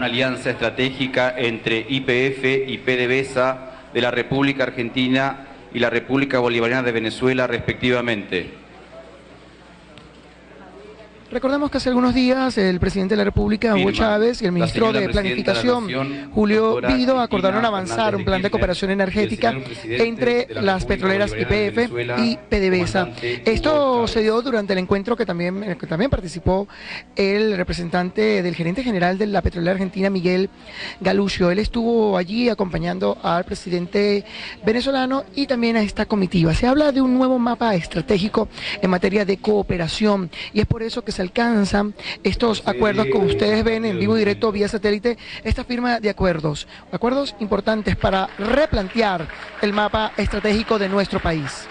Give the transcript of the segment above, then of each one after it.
una alianza estratégica entre IPF y PDVSA de la República Argentina y la República Bolivariana de Venezuela respectivamente. Recordemos que hace algunos días el presidente de la República, Hugo Chávez, y el ministro de Planificación, Julio Vido, acordaron avanzar un plan de cooperación energética entre las petroleras IPF y PDVSA. Esto se dio durante el encuentro que también, que también participó el representante del gerente general de la petrolera argentina, Miguel Galucio. Él estuvo allí acompañando al presidente venezolano y también a esta comitiva. Se habla de un nuevo mapa estratégico en materia de cooperación y es por eso que se alcanzan estos acuerdos, como ustedes ven en vivo y directo vía satélite, esta firma de acuerdos, acuerdos importantes para replantear el mapa estratégico de nuestro país.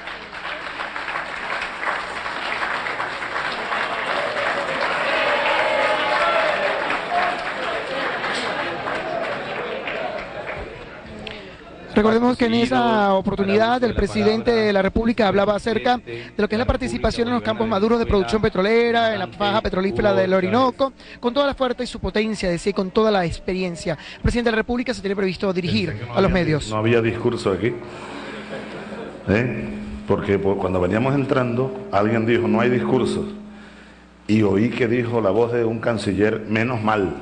Recordemos que en esa oportunidad el presidente de la República hablaba acerca de lo que es la participación en los campos maduros de producción petrolera, en la faja petrolífera del Orinoco, con toda la fuerza y su potencia, decía, con toda la experiencia. El presidente de la República se tiene previsto dirigir a los medios. No había discurso aquí, ¿eh? porque cuando veníamos entrando alguien dijo no hay discurso y oí que dijo la voz de un canciller menos mal.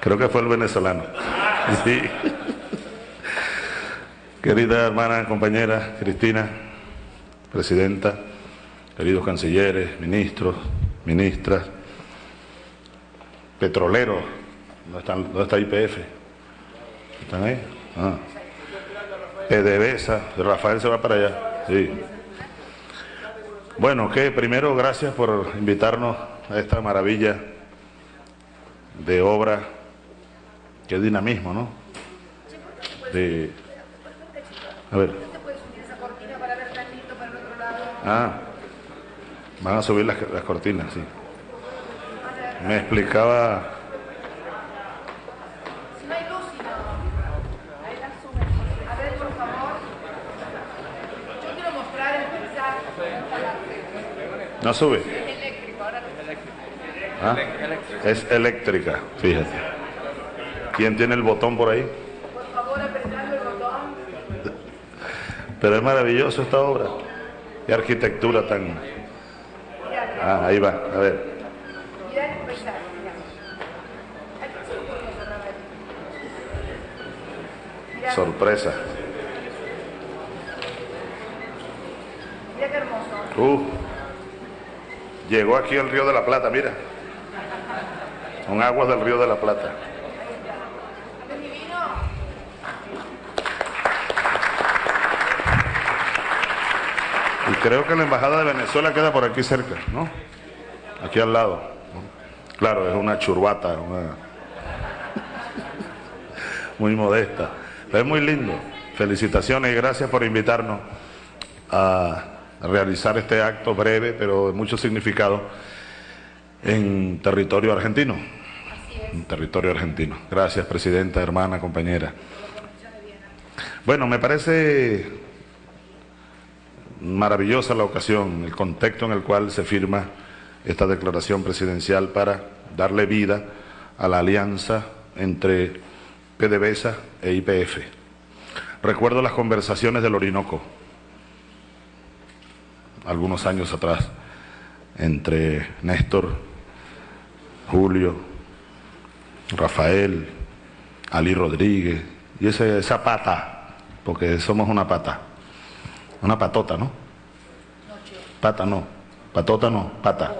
Creo que fue el venezolano. Sí. Querida hermana, compañera Cristina, presidenta, queridos cancilleres, ministros, ministras, petroleros, ¿dónde, está IPF? ¿Están ahí? Ah. Rafael se va para allá. Sí. Bueno, que primero gracias por invitarnos a esta maravilla de obra qué dinamismo, ¿no? De... A ver. Ah, van a subir las, las cortinas, sí. Me explicaba... No sube. ¿Ah? Es eléctrica, fíjate. ¿Quién tiene el botón por ahí? Por favor, apretando el botón. Pero es maravilloso esta obra. Qué arquitectura tan... Ah, ahí va, a ver. Sorpresa. Mira qué hermoso. Uh, llegó aquí el río de la Plata, mira. Son aguas del río de la Plata. Creo que la Embajada de Venezuela queda por aquí cerca, ¿no? Aquí al lado. Claro, es una churbata, muy modesta. Pero es muy lindo. Felicitaciones y gracias por invitarnos a realizar este acto breve, pero de mucho significado, en territorio argentino. En territorio argentino. Gracias, presidenta, hermana, compañera. Bueno, me parece maravillosa la ocasión, el contexto en el cual se firma esta declaración presidencial para darle vida a la alianza entre PDVSA e IPF. Recuerdo las conversaciones del Orinoco, algunos años atrás, entre Néstor, Julio, Rafael, Ali Rodríguez, y esa pata, porque somos una pata una patota, ¿no? Pata no. Patota no, pata.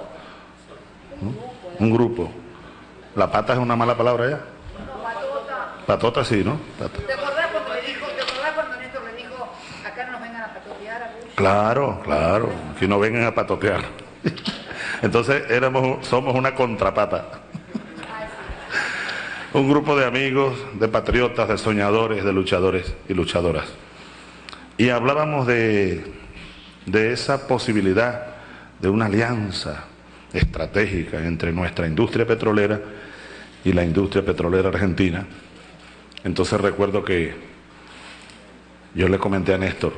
Un grupo. La pata es una mala palabra ya. Patota sí, ¿no? ¿Te acordás cuando le dijo, te acordás cuando Néstor le dijo, acá no nos vengan a patotear? A claro, claro, que no vengan a patotear. Entonces éramos, somos una contrapata. Un grupo de amigos, de patriotas, de soñadores, de luchadores y luchadoras. Y hablábamos de, esa posibilidad de una alianza estratégica entre nuestra industria petrolera y la industria petrolera argentina. Entonces recuerdo que yo le comenté a Néstor,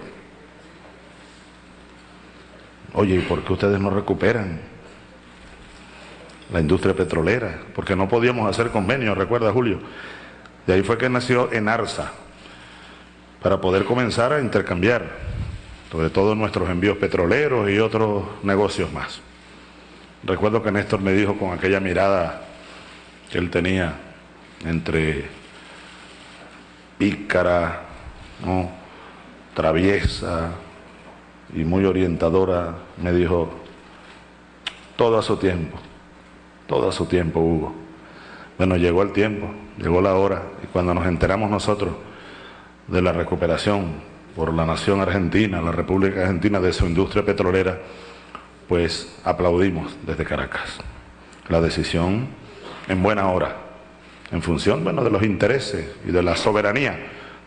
oye, ¿y por qué ustedes no recuperan la industria petrolera, porque no podíamos hacer convenios, recuerda Julio. De ahí fue que nació Enarsa, para poder comenzar a intercambiar, sobre todo nuestros envíos petroleros y otros negocios más. Recuerdo que Néstor me dijo con aquella mirada que él tenía entre pícara, ¿no? traviesa y muy orientadora, me dijo, todo a su tiempo, todo a su tiempo, Hugo. Bueno, llegó el tiempo, llegó la hora, y cuando nos enteramos nosotros de la recuperación por la nación argentina, la República Argentina, de su industria petrolera, pues aplaudimos desde Caracas. La decisión en buena hora, en función bueno, de los intereses y de la soberanía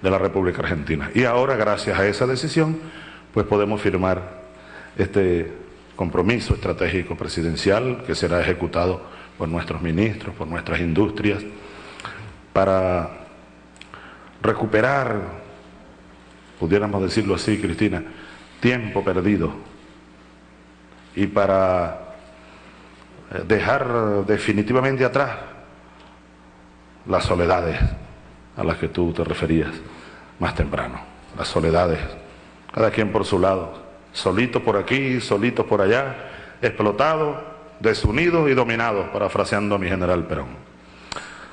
de la República Argentina. Y ahora, gracias a esa decisión, pues podemos firmar este compromiso estratégico presidencial que será ejecutado por nuestros ministros, por nuestras industrias, para recuperar, pudiéramos decirlo así, Cristina, tiempo perdido y para eh, dejar definitivamente atrás las soledades a las que tú te referías más temprano, las soledades, cada quien por su lado, solito por aquí, solito por allá, explotado, desunidos y dominados, parafraseando a mi general Perón.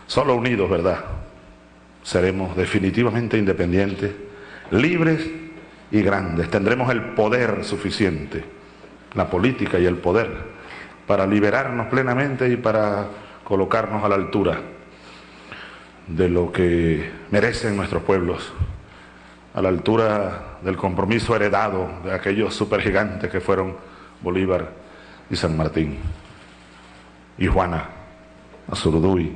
Solo unidos, ¿verdad? Seremos definitivamente independientes, libres y grandes. Tendremos el poder suficiente, la política y el poder, para liberarnos plenamente y para colocarnos a la altura de lo que merecen nuestros pueblos, a la altura del compromiso heredado de aquellos supergigantes que fueron Bolívar y San Martín, y Juana Azurduy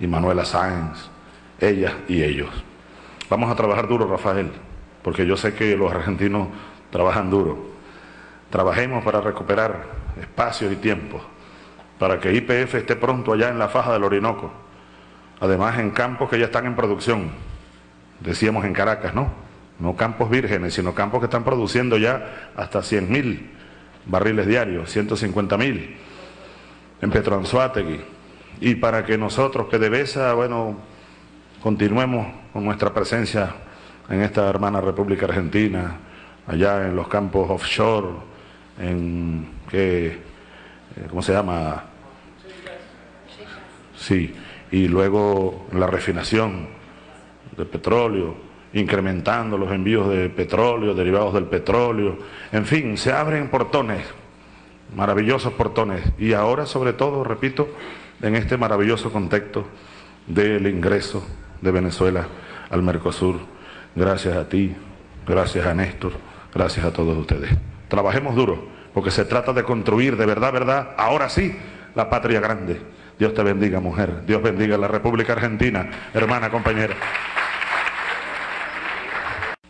y Manuela Sáenz, ellas y ellos. Vamos a trabajar duro, Rafael, porque yo sé que los argentinos trabajan duro. Trabajemos para recuperar espacios y tiempos, para que IPF esté pronto allá en la faja del Orinoco, además en campos que ya están en producción, decíamos en Caracas, ¿no? No campos vírgenes, sino campos que están produciendo ya hasta 100.000 barriles diarios, 150.000 en Petroanzuategui. Y para que nosotros, PDVSA, bueno, continuemos con nuestra presencia en esta hermana República Argentina, allá en los campos offshore, en, ¿qué, ¿cómo se llama? Sí, y luego la refinación de petróleo, incrementando los envíos de petróleo, derivados del petróleo, en fin, se abren portones, maravillosos portones, y ahora sobre todo, repito, en este maravilloso contexto del ingreso de Venezuela al Mercosur, gracias a ti, gracias a Néstor, gracias a todos ustedes. Trabajemos duro, porque se trata de construir de verdad, verdad, ahora sí, la patria grande Dios te bendiga, mujer. Dios bendiga la República Argentina, hermana, compañera.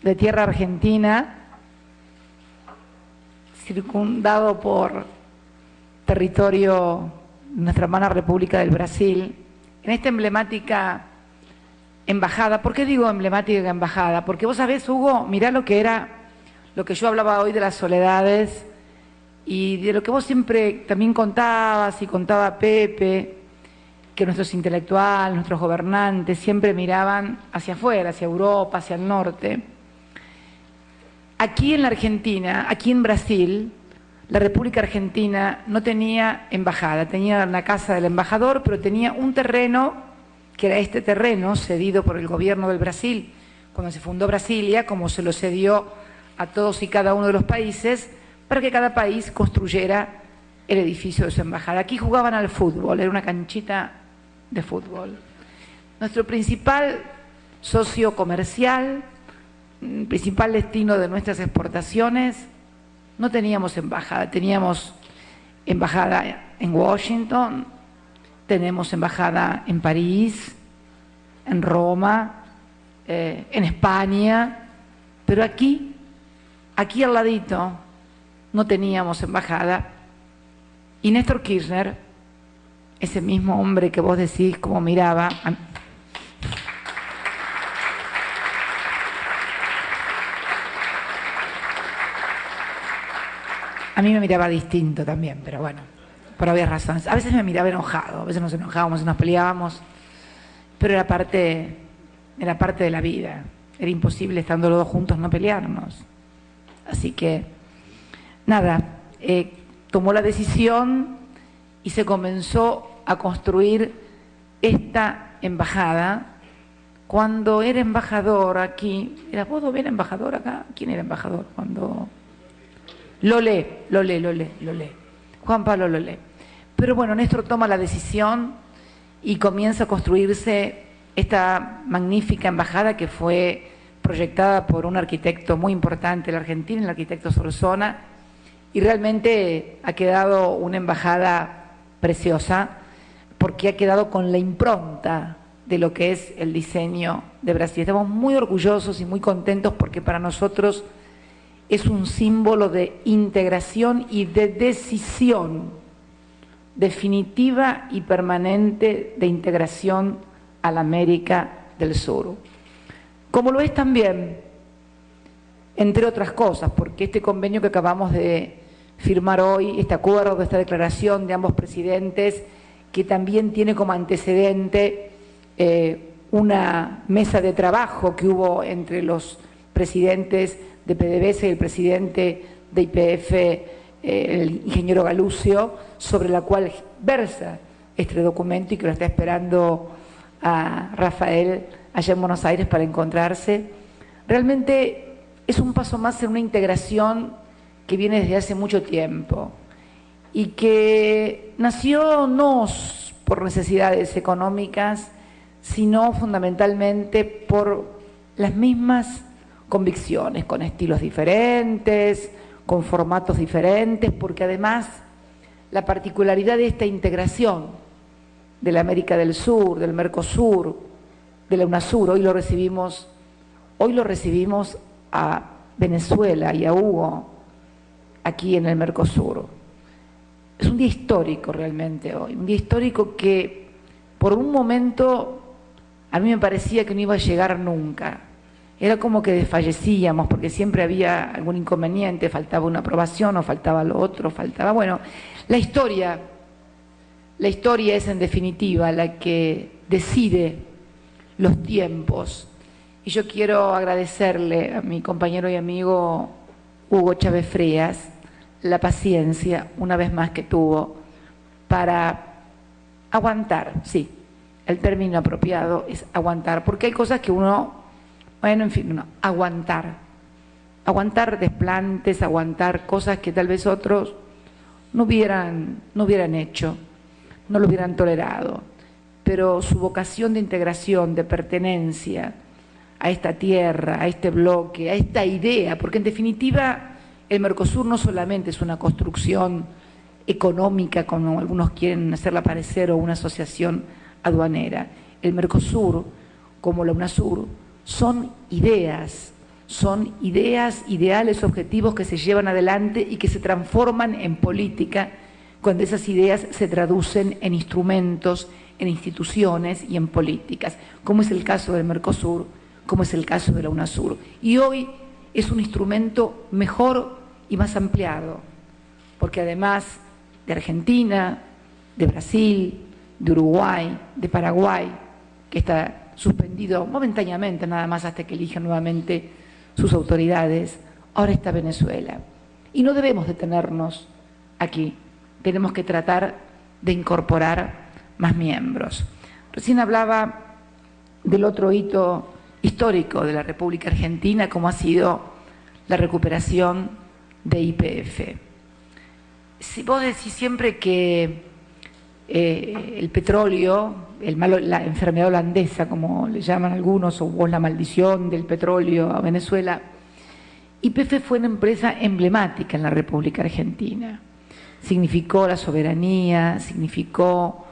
De tierra argentina, circundado por territorio de nuestra hermana República del Brasil, en esta emblemática embajada. ¿Por qué digo emblemática embajada? Porque vos sabés, Hugo, mirá lo que era, lo que yo hablaba hoy de las soledades y de lo que vos siempre también contabas y contaba Pepe, que nuestros intelectuales, nuestros gobernantes siempre miraban hacia afuera, hacia Europa, hacia el norte. Aquí en la Argentina, aquí en Brasil, la República Argentina no tenía embajada, tenía la casa del embajador, pero tenía un terreno, que era este terreno cedido por el gobierno del Brasil, cuando se fundó Brasilia, como se lo cedió a todos y cada uno de los países, para que cada país construyera el edificio de su embajada. Aquí jugaban al fútbol, era una canchita de fútbol. Nuestro principal socio comercial, mm, principal destino de nuestras exportaciones, no teníamos embajada, teníamos embajada en Washington, tenemos embajada en París, en Roma, eh, en España, pero aquí, aquí al ladito, no teníamos embajada. Y Néstor Kirchner ese mismo hombre que vos decís cómo miraba. A mí me miraba distinto también, pero bueno, por obvias razones. A veces me miraba enojado, a veces nos enojábamos nos peleábamos, pero era parte, era parte de la vida. Era imposible estando los dos juntos no pelearnos. Así que, nada, eh, tomó la decisión y se comenzó a construir esta embajada. Cuando era embajador aquí, ¿era vos bien embajador acá? ¿Quién era embajador? Cuando... Lolé, Lolé, Lolé, Lolé. Juan Pablo Lolé. Pero bueno, Néstor toma la decisión y comienza a construirse esta magnífica embajada que fue proyectada por un arquitecto muy importante de la Argentina, el arquitecto Solzona, y realmente ha quedado una embajada preciosa porque ha quedado con la impronta de lo que es el diseño de Brasil. Estamos muy orgullosos y muy contentos porque para nosotros es un símbolo de integración y de decisión definitiva y permanente de integración a la América del Sur. Como lo es también, entre otras cosas, porque este convenio que acabamos de firmar hoy, este acuerdo, esta declaración de ambos presidentes, que también tiene como antecedente eh, una mesa de trabajo que hubo entre los presidentes de PDVSA y el presidente de IPF, eh, el ingeniero Galucio, sobre la cual versa este documento y que lo está esperando a Rafael allá en Buenos Aires para encontrarse. Realmente es un paso más en una integración que viene desde hace mucho tiempo y que nació no por necesidades económicas, sino fundamentalmente por las mismas convicciones, con estilos diferentes, con formatos diferentes, porque además la particularidad de esta integración de la América del Sur, del Mercosur, de la UNASUR, hoy lo recibimos, hoy lo recibimos a Venezuela y a Hugo aquí en el Mercosur. Es un día histórico realmente hoy, un día histórico que por un momento a mí me parecía que no iba a llegar nunca. Era como que desfallecíamos porque siempre había algún inconveniente, faltaba una aprobación o faltaba lo otro, faltaba, bueno, la historia, la historia es en definitiva la que decide los tiempos. Y yo quiero agradecerle a mi compañero y amigo Hugo Chávez Frías la paciencia, una vez más, que tuvo para aguantar, sí, el término apropiado es aguantar, porque hay cosas que uno, bueno, en fin, aguantar, aguantar desplantes, aguantar cosas que tal vez otros no hubieran, no hubieran hecho, no lo hubieran tolerado, pero su vocación de integración, de pertenencia a esta tierra, a este bloque, a esta idea, porque en definitiva el Mercosur no solamente es una construcción económica, como algunos quieren hacerla parecer, o una asociación aduanera. El Mercosur, como la UNASUR, son ideas, son ideas, ideales, objetivos que se llevan adelante y que se transforman en política cuando esas ideas se traducen en instrumentos, en instituciones y en políticas, como es el caso del Mercosur, como es el caso de la UNASUR. Y hoy es un instrumento mejor y más ampliado, porque además de Argentina, de Brasil, de Uruguay, de Paraguay, que está suspendido momentáneamente nada más hasta que elijan nuevamente sus autoridades, ahora está Venezuela. Y no debemos detenernos aquí, tenemos que tratar de incorporar más miembros. Recién hablaba del otro hito histórico de la República Argentina, como ha sido la recuperación de IPF. Si vos decís siempre que eh, el petróleo, la enfermedad holandesa, como le llaman algunos, o la maldición del petróleo a Venezuela, YPF fue una empresa emblemática en la República Argentina. Significó la soberanía, significó,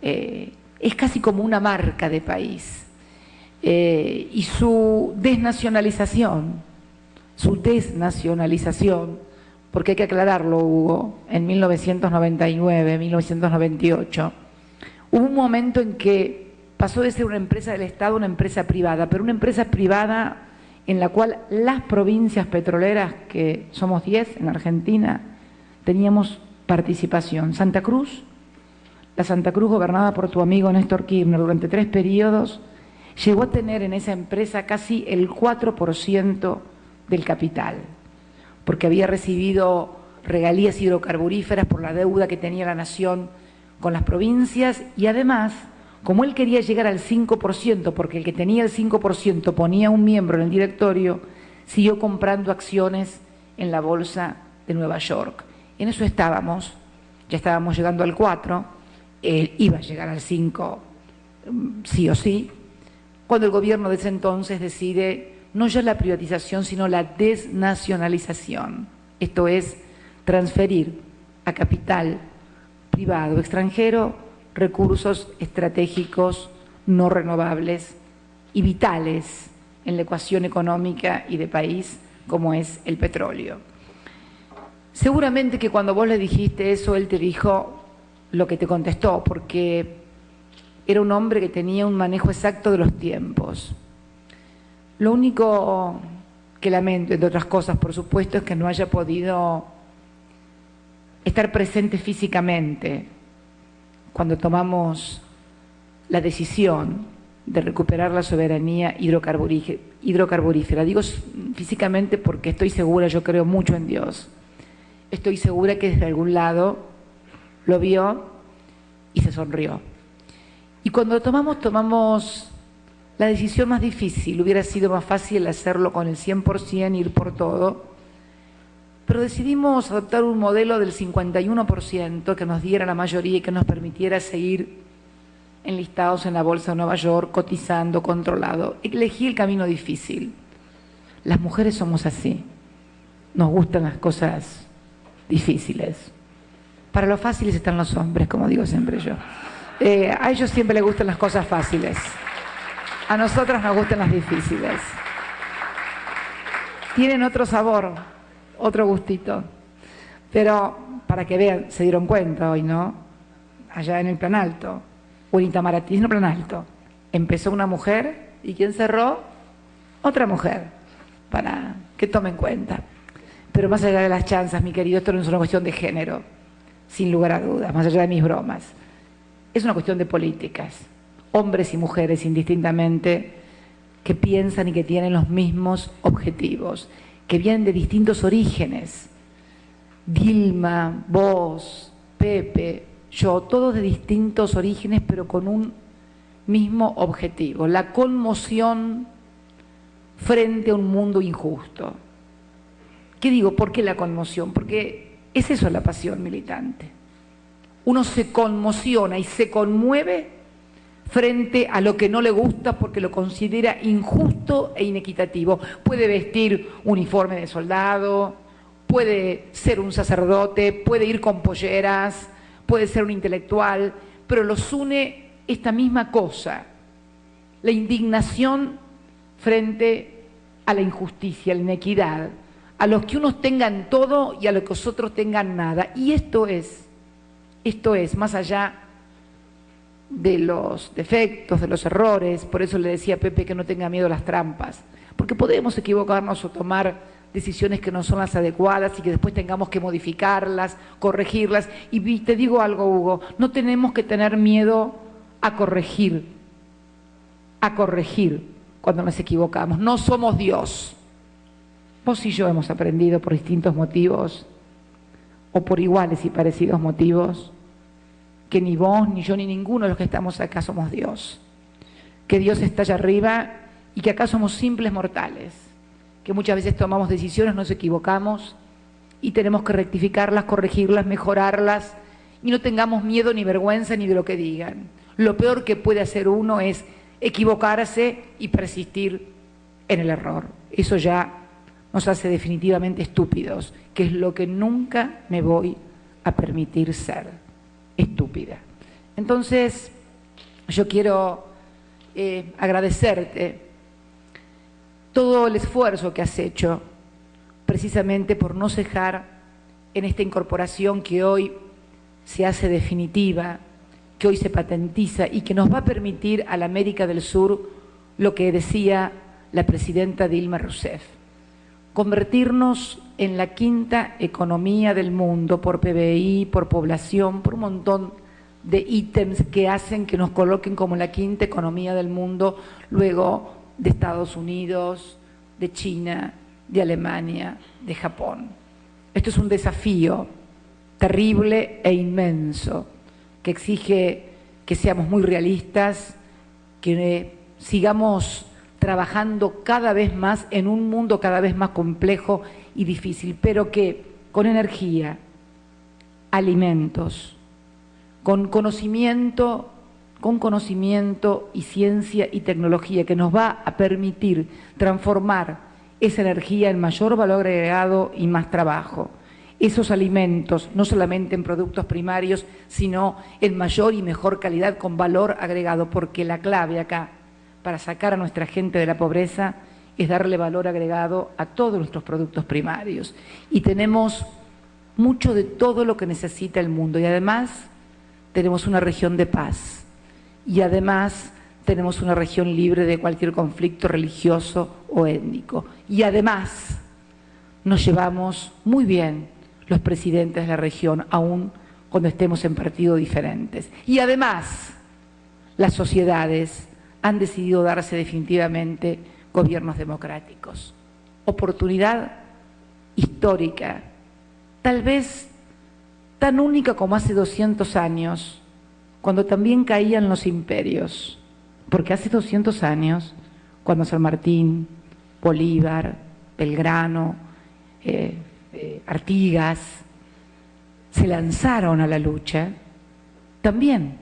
eh, es casi como una marca de país. Eh, y su desnacionalización, su desnacionalización, porque hay que aclararlo, Hugo, en 1999, 1998, hubo un momento en que pasó de ser una empresa del Estado a una empresa privada, pero una empresa privada en la cual las provincias petroleras, que somos 10 en Argentina, teníamos participación. Santa Cruz, la Santa Cruz gobernada por tu amigo Néstor Kirchner durante tres periodos, llegó a tener en esa empresa casi el 4% del capital, porque había recibido regalías hidrocarburíferas por la deuda que tenía la nación con las provincias y además, como él quería llegar al 5%, porque el que tenía el 5% ponía un miembro en el directorio, siguió comprando acciones en la bolsa de Nueva York. En eso estábamos, ya estábamos llegando al 4, él iba a llegar al 5 mm, sí o sí, cuando el gobierno de ese entonces decide no ya la privatización, sino la desnacionalización, esto es, transferir a capital privado extranjero recursos estratégicos no renovables y vitales en la ecuación económica y de país como es el petróleo. Seguramente que cuando vos le dijiste eso, él te dijo lo que te contestó, porque era un hombre que tenía un manejo exacto de los tiempos. Lo único que lamento, entre otras cosas, por supuesto, es que no haya podido estar presente físicamente cuando tomamos la decisión de recuperar la soberanía hidrocarburífera. Digo físicamente porque estoy segura, yo creo mucho en Dios estoy segura que desde algún lado lo vio y se sonrió. Y cuando tomamos, tomamos la decisión más difícil, hubiera sido más fácil hacerlo con el 100%, ir por todo, pero decidimos adoptar un modelo del 51% que nos diera la mayoría y que nos permitiera seguir enlistados en la Bolsa de Nueva York, cotizando, controlado. Elegí el camino difícil. Las mujeres somos así. Nos gustan las cosas difíciles. Para los fáciles están los hombres, como digo siempre yo. Eh, a ellos siempre les gustan las cosas fáciles. A nosotras nos gustan las difíciles. Tienen otro sabor, otro gustito. Pero para que vean, se dieron cuenta hoy, ¿no? Allá en el plan alto, o en Itamaraty, en el plan alto. Empezó una mujer y ¿quién cerró? Otra mujer, para que tomen cuenta. Pero más allá de las chanzas, mi querido, esto no es una cuestión de género, sin lugar a dudas, más allá de mis bromas. Es una cuestión de políticas, hombres y mujeres indistintamente, que piensan y que tienen los mismos objetivos, que vienen de distintos orígenes. Dilma, vos, Pepe, yo, todos de distintos orígenes, pero con un mismo objetivo, la conmoción frente a un mundo injusto. ¿Qué digo? ¿Por qué la conmoción? Porque es eso la pasión militante. Uno se conmociona y se conmueve frente a lo que no le gusta porque lo considera injusto e inequitativo. Puede vestir uniforme de soldado, puede ser un sacerdote, puede ir con polleras, puede ser un intelectual, pero los une esta misma cosa, la indignación frente a la injusticia, a la inequidad a los que unos tengan todo y a los que otros tengan nada. Y esto es, esto es, más allá de los defectos, de los errores, por eso le decía a Pepe que no tenga miedo a las trampas, porque podemos equivocarnos o tomar decisiones que no son las adecuadas y que después tengamos que modificarlas, corregirlas. Y te digo algo, Hugo, no tenemos que tener miedo a corregir, a corregir cuando nos equivocamos. No somos Dios. Vos y yo hemos aprendido por distintos motivos, o por iguales y parecidos motivos, que ni vos, ni yo, ni ninguno de los que estamos acá somos Dios. Que Dios está allá arriba y que acá somos simples mortales. Que muchas veces tomamos decisiones, nos equivocamos y tenemos que rectificarlas, corregirlas, mejorarlas y no tengamos miedo ni vergüenza ni de lo que digan. Lo peor que puede hacer uno es equivocarse y persistir en el error. Eso ya nos hace definitivamente estúpidos, que es lo que nunca me voy a permitir ser, estúpida. Entonces, yo quiero eh, agradecerte todo el esfuerzo que has hecho precisamente por no cejar en esta incorporación que hoy se hace definitiva, que hoy se patentiza y que nos va a permitir a la América del Sur lo que decía la presidenta Dilma Rousseff, convertirnos en la quinta economía del mundo por PBI, por población, por un montón de ítems que hacen que nos coloquen como la quinta economía del mundo, luego de Estados Unidos, de China, de Alemania, de Japón. Esto es un desafío terrible e inmenso que exige que seamos muy realistas, que sigamos trabajando cada vez más en un mundo cada vez más complejo y difícil, pero que con energía, alimentos, con conocimiento, con conocimiento y ciencia y tecnología que nos va a permitir transformar esa energía en mayor valor agregado y más trabajo. Esos alimentos, no solamente en productos primarios, sino en mayor y mejor calidad con valor agregado, porque la clave acá para sacar a nuestra gente de la pobreza es darle valor agregado a todos nuestros productos primarios. Y tenemos mucho de todo lo que necesita el mundo. Y además tenemos una región de paz. Y además tenemos una región libre de cualquier conflicto religioso o étnico. Y además nos llevamos muy bien los presidentes de la región, aún cuando estemos en partidos diferentes. Y además las sociedades han decidido darse definitivamente gobiernos democráticos. Oportunidad histórica, tal vez tan única como hace 200 años, cuando también caían los imperios, porque hace 200 años, cuando San Martín, Bolívar, Belgrano, eh, eh, Artigas se lanzaron a la lucha, también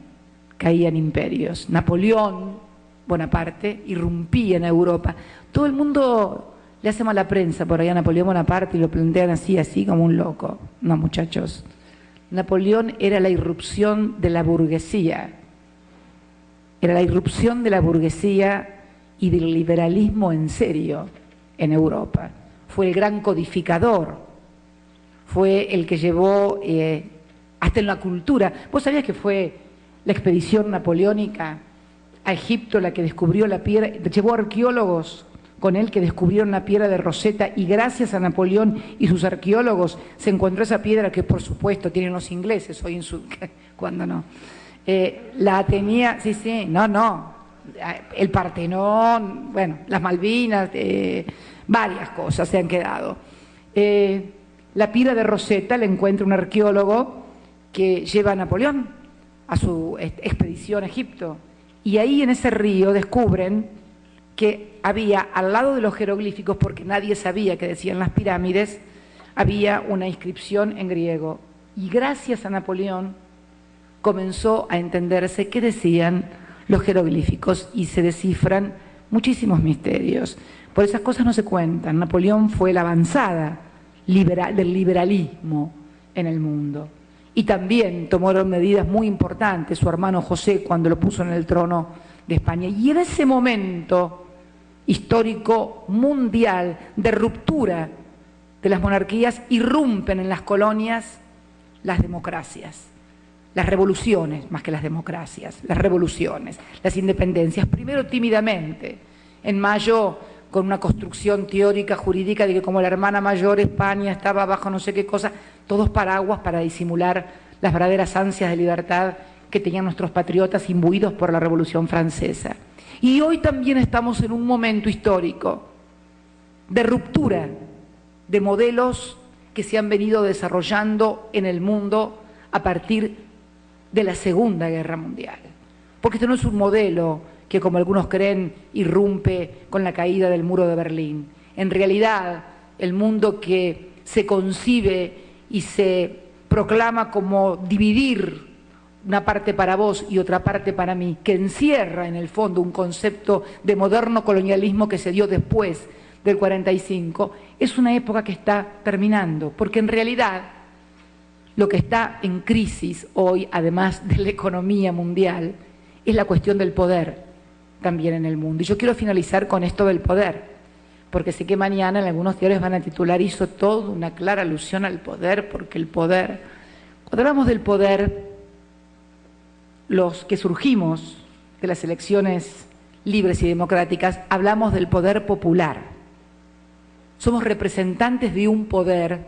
caían imperios. Napoleón Bonaparte irrumpía en Europa. Todo el mundo le hace mala prensa por allá a Napoleón Bonaparte y lo plantean así, así como un loco. No, muchachos. Napoleón era la irrupción de la burguesía. Era la irrupción de la burguesía y del liberalismo en serio en Europa. Fue el gran codificador. Fue el que llevó eh, hasta en la cultura. ¿Vos sabías que fue la expedición napoleónica a Egipto la que descubrió la piedra, llevó arqueólogos con él que descubrieron la piedra de Rosetta y gracias a Napoleón y sus arqueólogos se encontró esa piedra que por supuesto tienen los ingleses hoy en su... cuando no? Eh, la tenía, sí, sí, no, no, el Partenón, bueno, las Malvinas, eh, varias cosas se han quedado. Eh, la piedra de Rosetta la encuentra un arqueólogo que lleva a Napoleón a su expedición a Egipto y ahí en ese río descubren que había al lado de los jeroglíficos, porque nadie sabía que decían las pirámides, había una inscripción en griego. Y gracias a Napoleón comenzó a entenderse qué decían los jeroglíficos y se descifran muchísimos misterios. Por esas cosas no se cuentan. Napoleón fue la avanzada del liberalismo en el mundo y también tomaron medidas muy importantes su hermano José cuando lo puso en el trono de España. Y en ese momento histórico mundial de ruptura de las monarquías irrumpen en las colonias las democracias, las revoluciones más que las democracias, las revoluciones, las independencias, primero tímidamente, en mayo con una construcción teórica, jurídica, de que como la hermana mayor España estaba bajo no sé qué cosa, todos paraguas para disimular las verdaderas ansias de libertad que tenían nuestros patriotas imbuidos por la Revolución Francesa. Y hoy también estamos en un momento histórico de ruptura de modelos que se han venido desarrollando en el mundo a partir de la Segunda Guerra Mundial. Porque este no es un modelo que como algunos creen irrumpe con la caída del muro de Berlín. En realidad, el mundo que se concibe y se proclama como dividir una parte para vos y otra parte para mí, que encierra en el fondo un concepto de moderno colonialismo que se dio después del 45, es una época que está terminando, porque en realidad lo que está en crisis hoy, además de la economía mundial, es la cuestión del poder también en el mundo. Y yo quiero finalizar con esto del poder, porque sé que mañana en algunos diarios van a titular, hizo todo una clara alusión al poder, porque el poder, cuando hablamos del poder, los que surgimos de las elecciones libres y democráticas, hablamos del poder popular. somos representantes de un poder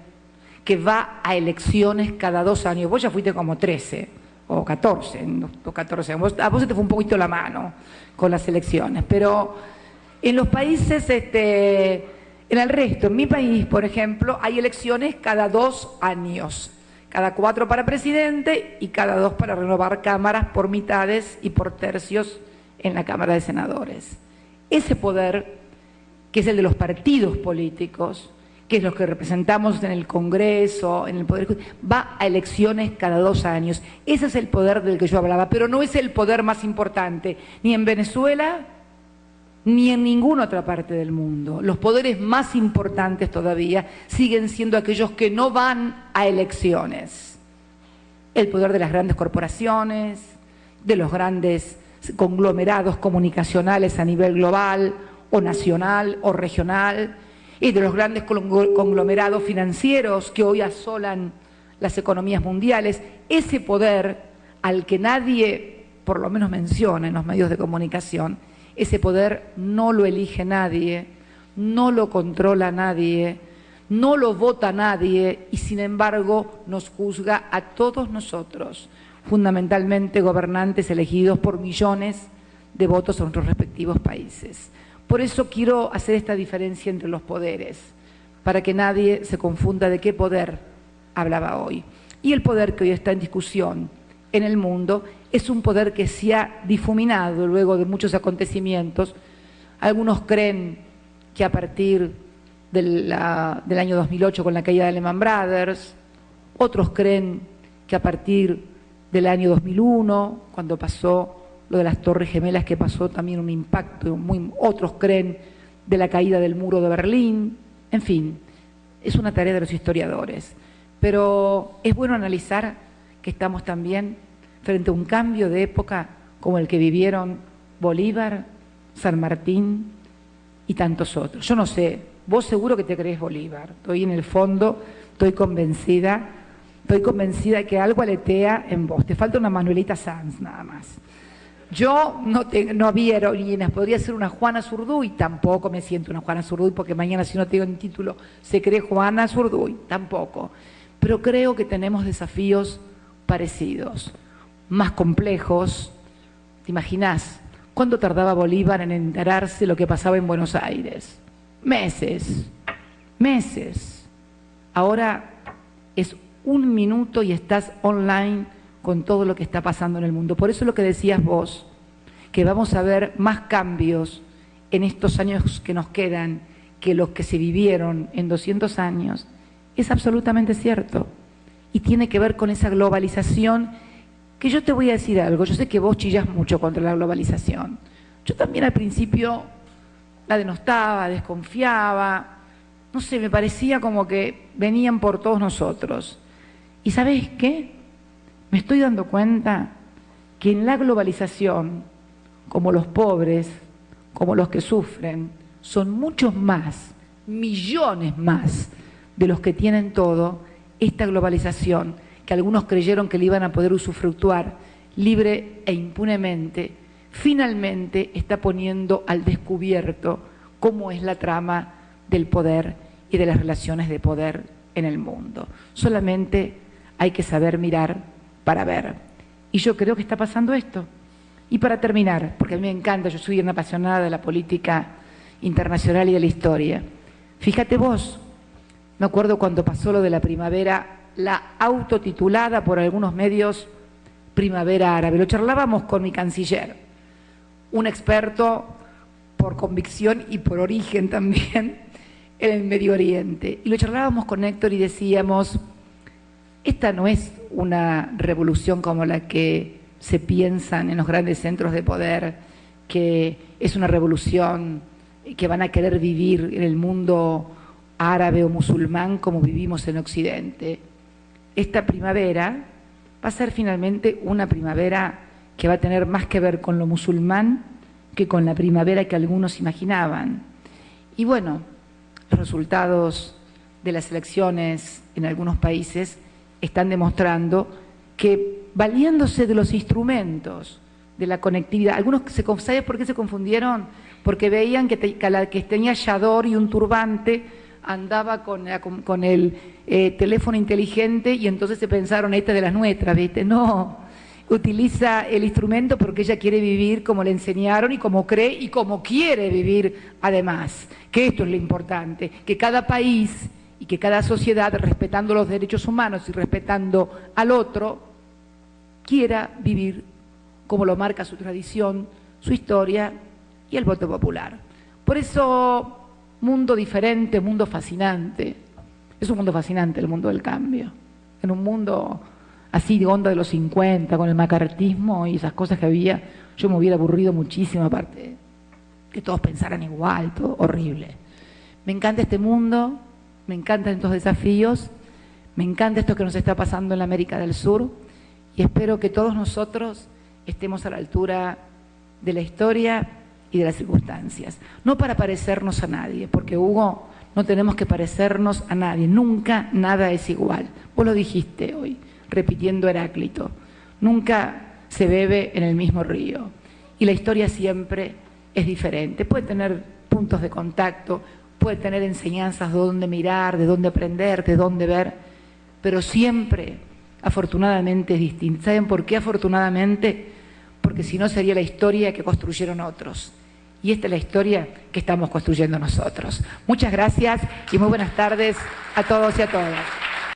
que va a elecciones cada dos años. Vos ya fuiste como 13 o 14, o 14 a vos se te fue un poquito la mano con las elecciones, pero en los países, este, en el resto, en mi país, por ejemplo, hay elecciones cada dos años, cada cuatro para presidente y cada dos para renovar cámaras por mitades y por tercios en la Cámara de Senadores. Ese poder, que es el de los partidos políticos, que es lo que representamos en el Congreso, en el Poder va a elecciones cada dos años. Ese es el poder del que yo hablaba, pero no es el poder más importante, ni en Venezuela, ni en ninguna otra parte del mundo. Los poderes más importantes todavía siguen siendo aquellos que no van a elecciones. El poder de las grandes corporaciones, de los grandes conglomerados comunicacionales a nivel global o nacional o regional, y de los grandes conglomerados financieros que hoy asolan las economías mundiales, ese poder al que nadie, por lo menos menciona en los medios de comunicación, ese poder no lo elige nadie, no lo controla nadie, no lo vota nadie y sin embargo nos juzga a todos nosotros, fundamentalmente gobernantes elegidos por millones de votos en nuestros respectivos países. Por eso quiero hacer esta diferencia entre los poderes, para que nadie se confunda de qué poder hablaba hoy. Y el poder que hoy está en discusión en el mundo es un poder que se ha difuminado luego de muchos acontecimientos. Algunos creen que a partir del año 2008 con la caída de Lehman Brothers, otros creen que a partir del año 2001, cuando pasó lo de las Torres Gemelas que pasó también un impacto, muy, otros creen de la caída del muro de Berlín, en fin, es una tarea de los historiadores. Pero es bueno analizar estamos también frente a un cambio de época como el que vivieron Bolívar, San Martín y tantos otros. Yo no sé, vos seguro que te crees Bolívar, estoy en el fondo, estoy convencida, estoy convencida que algo aletea en vos, te falta una Manuelita Sanz nada más. Yo no, no había heroínas, podría ser una Juana Zurduy, tampoco me siento una Juana Zurduy porque mañana si no tengo un título se cree Juana Zurduy, tampoco. Pero creo que tenemos desafíos parecidos, más complejos. ¿Te imaginas cuánto tardaba Bolívar en enterarse lo que pasaba en Buenos Aires? Meses, meses. Ahora es un minuto y estás online con todo lo que está pasando en el mundo. Por eso lo que decías vos, que vamos a ver más cambios en estos años que nos quedan que los que se vivieron en 200 años, es absolutamente cierto. Y tiene que ver con esa globalización, que yo te voy a decir algo, yo sé que vos chillas mucho contra la globalización. Yo también al principio la denostaba, desconfiaba, no sé, me parecía como que venían por todos nosotros. ¿Y sabes qué? me estoy dando cuenta que en la globalización, como los pobres, como los que sufren, son muchos más, millones más de los que tienen todo, esta globalización, que algunos creyeron que le iban a poder usufructuar libre e impunemente, finalmente está poniendo al descubierto cómo es la trama del poder y de las relaciones de poder en el mundo. Solamente hay que saber mirar para ver. Y yo creo que está pasando esto. Y para terminar, porque a mí me encanta, yo soy una apasionada de la política internacional y de la historia. Fíjate vos, me acuerdo cuando pasó lo de la primavera, la autotitulada por algunos medios primavera árabe. Lo charlábamos con mi canciller, un experto por convicción y por origen también en el Medio Oriente. Y lo charlábamos con Héctor y decíamos, esta no es una revolución como la que se piensan en los grandes centros de poder, que es una revolución que van a querer vivir en el mundo árabe o musulmán como vivimos en Occidente. Esta primavera va a ser finalmente una primavera que va a tener más que ver con lo musulmán que con la primavera que algunos imaginaban. Y bueno, los resultados de las elecciones en algunos países están demostrando que valiéndose de los instrumentos de la conectividad, algunos se, ¿sabes por qué se confundieron? Porque veían que, que tenía yador y un turbante andaba con, el eh, teléfono inteligente y entonces se pensaron, esta de las nuestras, ¿viste? No, utiliza el instrumento porque ella quiere vivir como le enseñaron y como cree y como quiere vivir además. Que esto es lo importante, que cada país y que cada sociedad, respetando los derechos humanos y respetando al otro, quiera vivir como lo marca su tradición, su historia y el voto popular. Por eso, mundo diferente, mundo fascinante. Es un mundo fascinante el mundo del cambio. En un mundo así de onda de los 50, con el macartismo y esas cosas que había, yo me hubiera aburrido muchísimo, aparte que todos pensaran igual, todo horrible. Me encanta este mundo, me encantan estos desafíos, me encanta esto que nos está pasando en la América del Sur y espero que todos nosotros estemos a la altura de la historia y de las circunstancias. No para parecernos a nadie, porque Hugo, no tenemos que parecernos a nadie, nunca nada es igual. Vos lo dijiste hoy repitiendo Heráclito. Nunca se bebe en el mismo río. Y la historia siempre es diferente. Puede tener puntos de contacto, puede tener enseñanzas de dónde mirar, de dónde aprender, de dónde ver, pero siempre, afortunadamente, es distinta. ¿Saben por qué afortunadamente? Porque si no sería la historia que construyeron otros. Y esta es la historia que estamos construyendo nosotros. Muchas gracias y muy buenas tardes a todos y a todas.